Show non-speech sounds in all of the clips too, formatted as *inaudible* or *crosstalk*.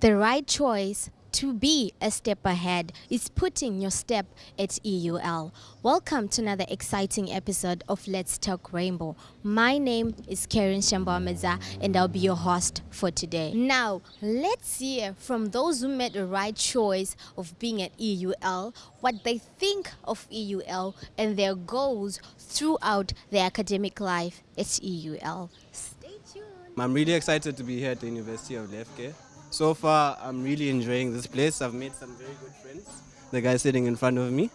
The right choice to be a step ahead is putting your step at EUL. Welcome to another exciting episode of Let's Talk Rainbow. My name is Karen Shambameza and I'll be your host for today. Now, let's hear from those who made the right choice of being at EUL, what they think of EUL and their goals throughout their academic life at EUL. Stay tuned. I'm really excited to be here at the University of Lefke. So far, I'm really enjoying this place. I've made some very good friends. The guy sitting in front of me.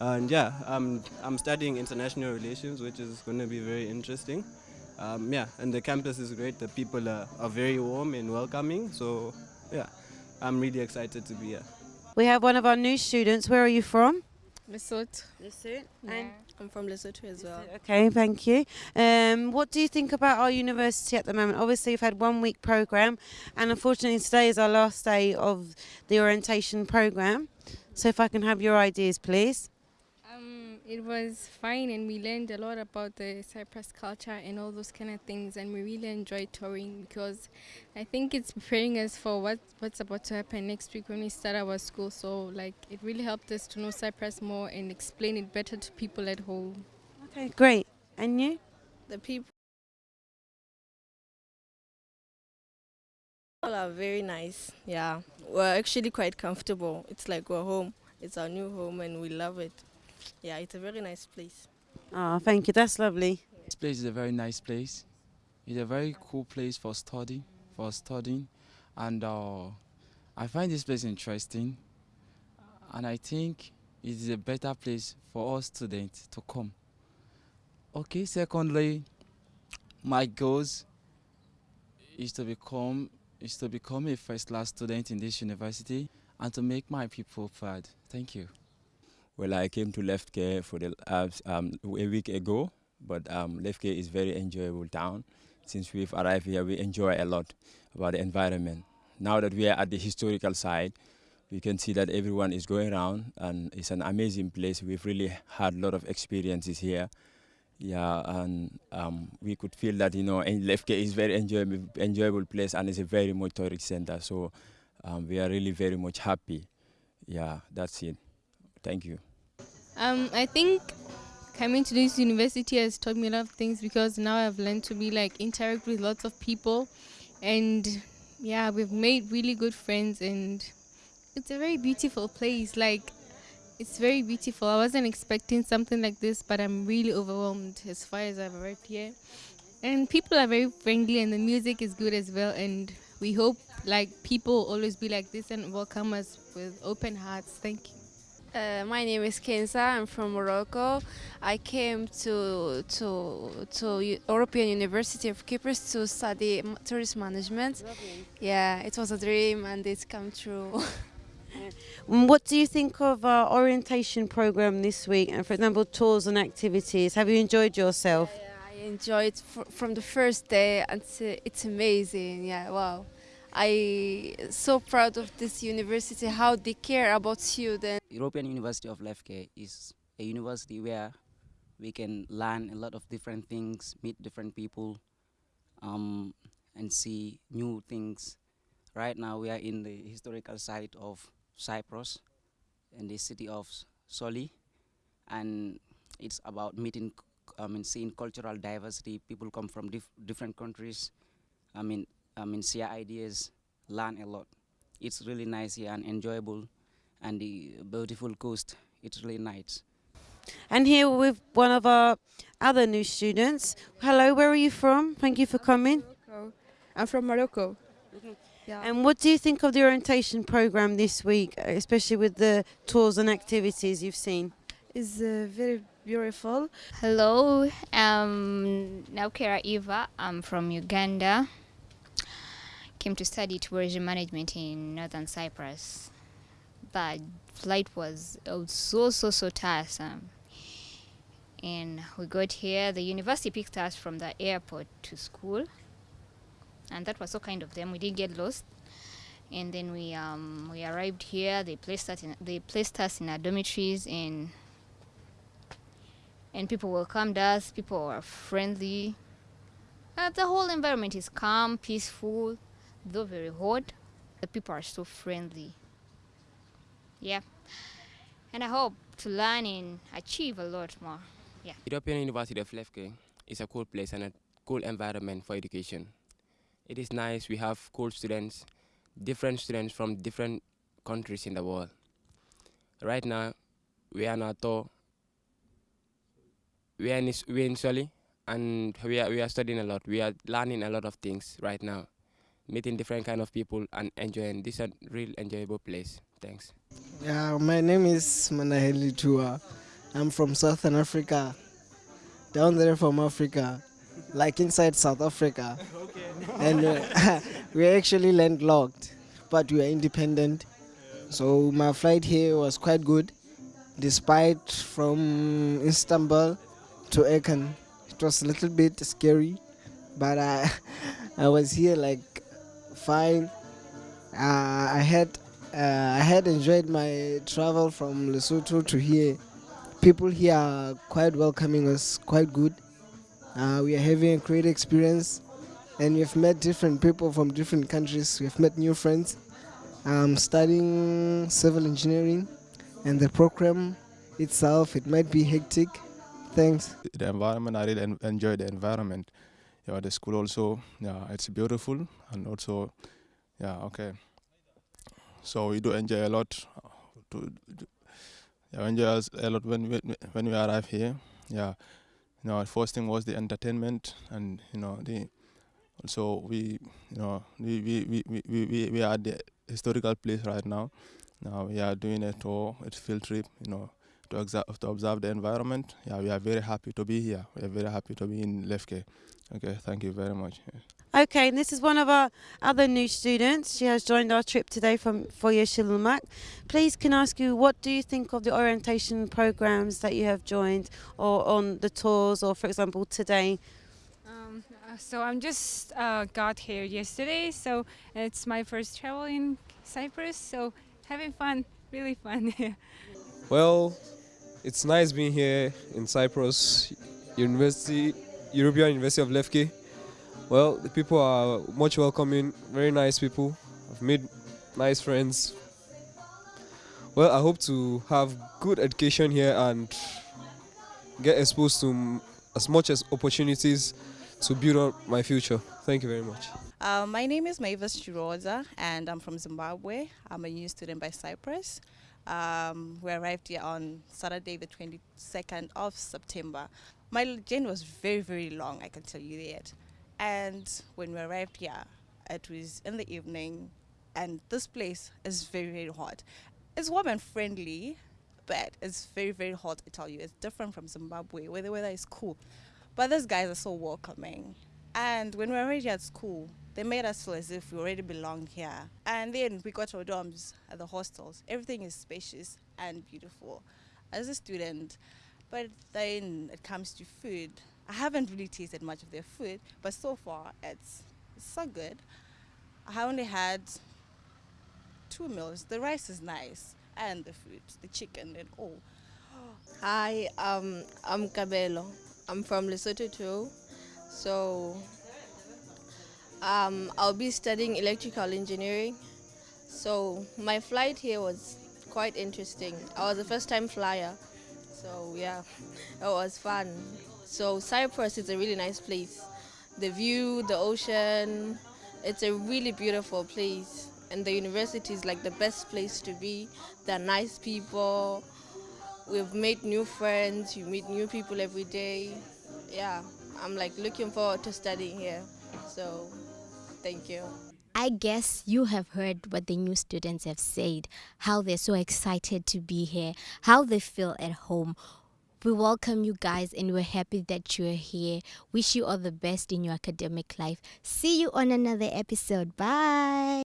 And yeah, I'm, I'm studying international relations, which is going to be very interesting. Um, yeah, and the campus is great. The people are, are very warm and welcoming. So yeah, I'm really excited to be here. We have one of our new students. Where are you from? Lesotho. Lesotho. Yeah. I'm from Lesotho as well. Okay, thank you. Um, what do you think about our university at the moment? Obviously, you've had one week program, and unfortunately, today is our last day of the orientation program. So, if I can have your ideas, please. It was fine, and we learned a lot about the Cyprus culture and all those kind of things, and we really enjoyed touring because I think it's preparing us for what what's about to happen next week when we start our school. So, like, it really helped us to know Cyprus more and explain it better to people at home. Okay, great. And you? The people are very nice. Yeah, we're actually quite comfortable. It's like we're home. It's our new home, and we love it. Yeah, it's a very nice place. Oh, thank you. That's lovely. This place is a very nice place. It's a very cool place for study, for studying, and uh, I find this place interesting. And I think it is a better place for all students to come. Okay. Secondly, my goals is to become is to become a first-class student in this university and to make my people proud. Thank you. Well, I came to Lefke for the um, a week ago, but um, Lefke is very enjoyable town. Since we've arrived here, we enjoy a lot about the environment. Now that we are at the historical side, we can see that everyone is going around, and it's an amazing place. We've really had a lot of experiences here. Yeah, and um, we could feel that you know Lefke is very enjoyable, enjoyable place, and it's a very much tourist center. So um, we are really very much happy. Yeah, that's it. Thank you. Um, I think coming to this university has taught me a lot of things because now I've learned to be like interact with lots of people, and yeah, we've made really good friends, and it's a very beautiful place. Like it's very beautiful. I wasn't expecting something like this, but I'm really overwhelmed as far as I've arrived here. And people are very friendly, and the music is good as well. And we hope like people always be like this and welcome us with open hearts. Thank you. Uh, my name is Kenza. I'm from Morocco. I came to to to U European University of Cyprus to study tourism management. Yeah, it was a dream and it's come true. Mm, *laughs* What do you think of our orientation program this week? And for example, tours and activities. Have you enjoyed yourself? Yeah, I enjoyed fr from the first day and it's amazing. Yeah, wow. I am so proud of this university how they care about students. European University of Lefke is a university where we can learn a lot of different things, meet different people, um, and see new things. Right now, we are in the historical site of Cyprus, in the city of Soli, and it's about meeting, I mean, seeing cultural diversity. People come from dif- different countries. I mean, I mean, share ideas, learn a lot. It's really nice here and enjoyable and the beautiful coast. It's really nice. And here with one of our other new students. Hello, where are you from? Thank you for coming. Morocco. I'm from Morocco. Yeah. And what do you think of the orientation program this week, uh, especially with the tours and activities you've seen? It's uh, very beautiful. Hello, um, Naukera Eva. I'm from Uganda. Came to study tourism management in northern Cyprus. The flight was, was so so so tiresome. And we got here. The university picked us from the airport to school, and that was so kind of them. We didn't get lost. And then we um, we arrived here. They placed us in they placed us in our dormitories and and people welcomed us. People were friendly. Uh, the whole environment is calm, peaceful, though very hot. The people are so friendly. Yeah. And I hope to learn and achieve a lot more. Yeah. European University of Lefke is a cool place and a cool environment for education. It is nice. We have cool students, different students from different countries in the world. Right now, we are not we are in, we are in Soli, and we are we are studying a lot. We are learning a lot of things right now, meeting different kind of people and enjoying. This is a real enjoyable place. Thanks. Yeah, my name is Manaheli Tua. I'm from Southern Africa, down there from Africa, like inside South Africa. Okay. And uh, *laughs* we're actually landlocked, but we are independent. So my flight here was quite good, despite from Istanbul to Ercan. It was a little bit scary, but I, *laughs* I was here like fine. Uh, I had uh, I had enjoyed my travel from Lesotho to here. People here are quite welcoming us, quite good. Uh, we are having a great experience, and we've met different people from different countries. We've met new friends. I'm studying civil engineering, and the program itself it might be hectic. Thanks. The environment, I really enjoy the environment. Yeah, the school also, yeah, it's beautiful, and also, yeah, okay. So we do enjoy a lot. To, yeah, enjoy a lot when we, when we arrive here. Yeah, you know, first thing was the entertainment, and you know, the also we, you know, we we we we we, we are at the historical place right now. Now we are doing a tour, a field trip, you know, to observe, to observe the environment. Yeah, we are very happy to be here. We are very happy to be in Lefke. Okay, thank you very much. Okay, and this is one of our other new students. She has joined our trip today from Foyer Shillumak. Please, can I ask you, what do you think of the orientation programs that you have joined, or on the tours, or for example today? Um, uh, so I'm just uh, got here yesterday, so it's my first travel in Cyprus. So having fun, really fun. *laughs* well, it's nice being here in Cyprus, University, European University of Lefke. Well, the people are much welcoming, very nice people. I've made nice friends. Well, I hope to have good education here and get exposed to as much as opportunities to build up my future. Thank you very much. Uh, my name is Mavis Chiroza and I'm from Zimbabwe. I'm a new student by Cyprus. Um, we arrived here on Saturday, the 22nd of September. My journey was very, very long, I can tell you that. And when we arrived here, it was in the evening, and this place is very, very hot. It's warm and friendly, but it's very, very hot, I tell you. It's different from Zimbabwe, where the weather is cool. But these guys are so welcoming. And when we were already at school, they made us feel as if we already belong here. And then we got our dorms at the hostels. Everything is spacious and beautiful. As a student, but then it comes to food, I haven't really tasted much of their food, but so far it's, so good. I only had two meals. The rice is nice, and the food, the chicken, and all. Hi, um, I'm Cabello. I'm from Lesotho too. So um, I'll be studying electrical engineering. So my flight here was quite interesting. I was a first time flyer. So yeah, *laughs* it was fun. So Cyprus is a really nice place. The view, the ocean, it's a really beautiful place. And the university is like the best place to be. They're nice people. We've made new friends. You meet new people every day. Yeah, I'm like looking forward to studying here. So, thank you. I guess you have heard what the new students have said, how they're so excited to be here, how they feel at home. We welcome you guys and we're happy that you're here. Wish you all the best in your academic life. See you on another episode. Bye.